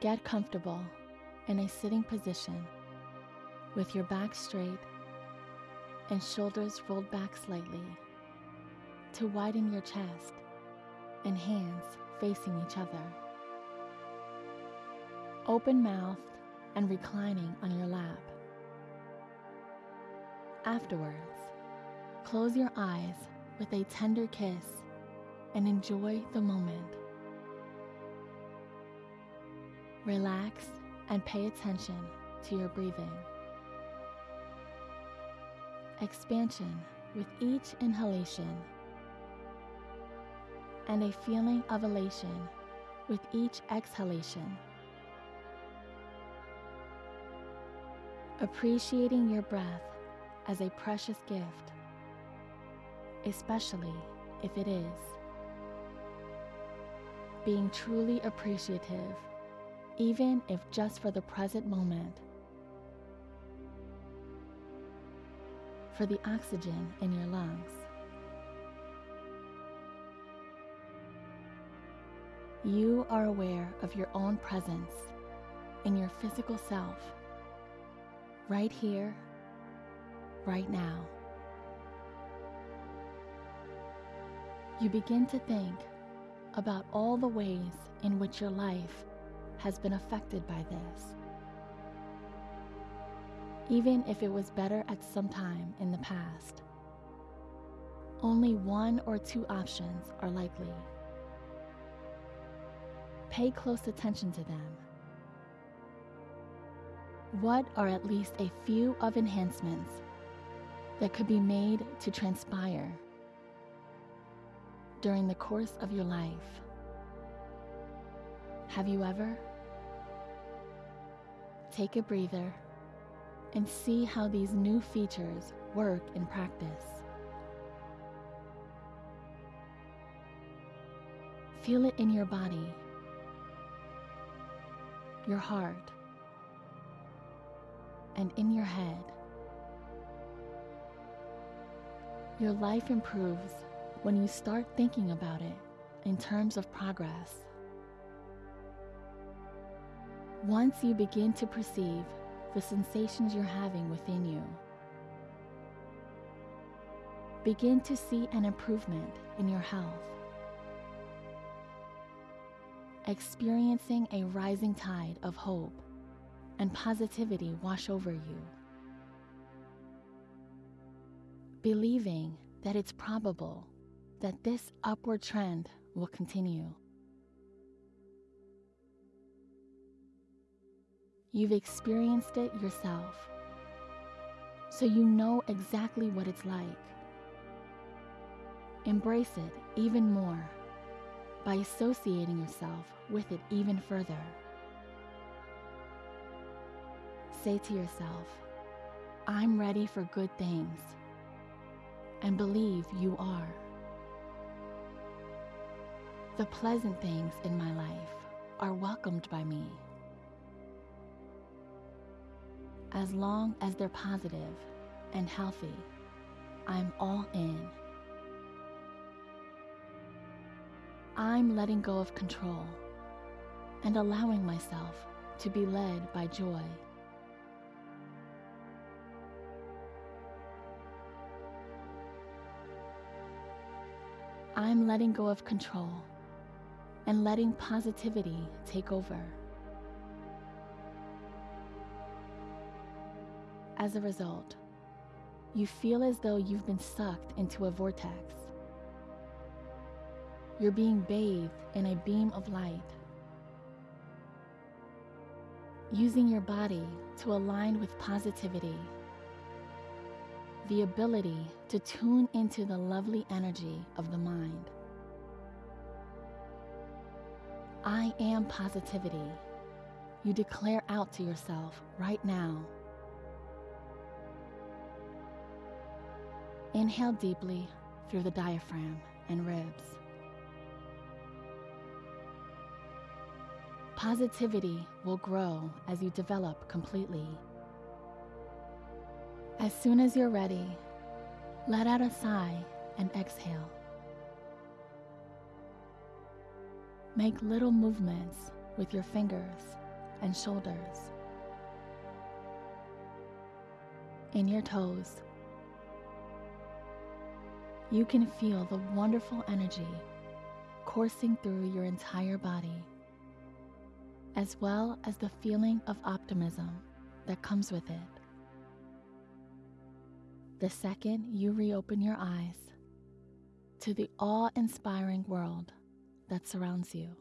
Get comfortable in a sitting position with your back straight and shoulders rolled back slightly to widen your chest and hands facing each other. Open mouthed and reclining on your lap. Afterwards, close your eyes with a tender kiss and enjoy the moment. Relax and pay attention to your breathing. Expansion with each inhalation and a feeling of elation with each exhalation. Appreciating your breath as a precious gift, especially if it is. Being truly appreciative, even if just for the present moment. For the oxygen in your lungs. You are aware of your own presence in your physical self, right here, right now. You begin to think about all the ways in which your life has been affected by this. Even if it was better at some time in the past, only one or two options are likely. Pay close attention to them. What are at least a few of enhancements that could be made to transpire during the course of your life? Have you ever? Take a breather and see how these new features work in practice. Feel it in your body your heart, and in your head. Your life improves when you start thinking about it in terms of progress. Once you begin to perceive the sensations you're having within you, begin to see an improvement in your health experiencing a rising tide of hope and positivity wash over you. Believing that it's probable that this upward trend will continue. You've experienced it yourself, so you know exactly what it's like. Embrace it even more by associating yourself with it even further. Say to yourself, I'm ready for good things, and believe you are. The pleasant things in my life are welcomed by me. As long as they're positive and healthy, I'm all in. I'm letting go of control and allowing myself to be led by joy. I'm letting go of control and letting positivity take over. As a result, you feel as though you've been sucked into a vortex you're being bathed in a beam of light. Using your body to align with positivity, the ability to tune into the lovely energy of the mind. I am positivity. You declare out to yourself right now. Inhale deeply through the diaphragm and ribs. Positivity will grow as you develop completely. As soon as you're ready, let out a sigh and exhale. Make little movements with your fingers and shoulders. In your toes, you can feel the wonderful energy coursing through your entire body, as well as the feeling of optimism that comes with it. The second you reopen your eyes to the awe inspiring world that surrounds you.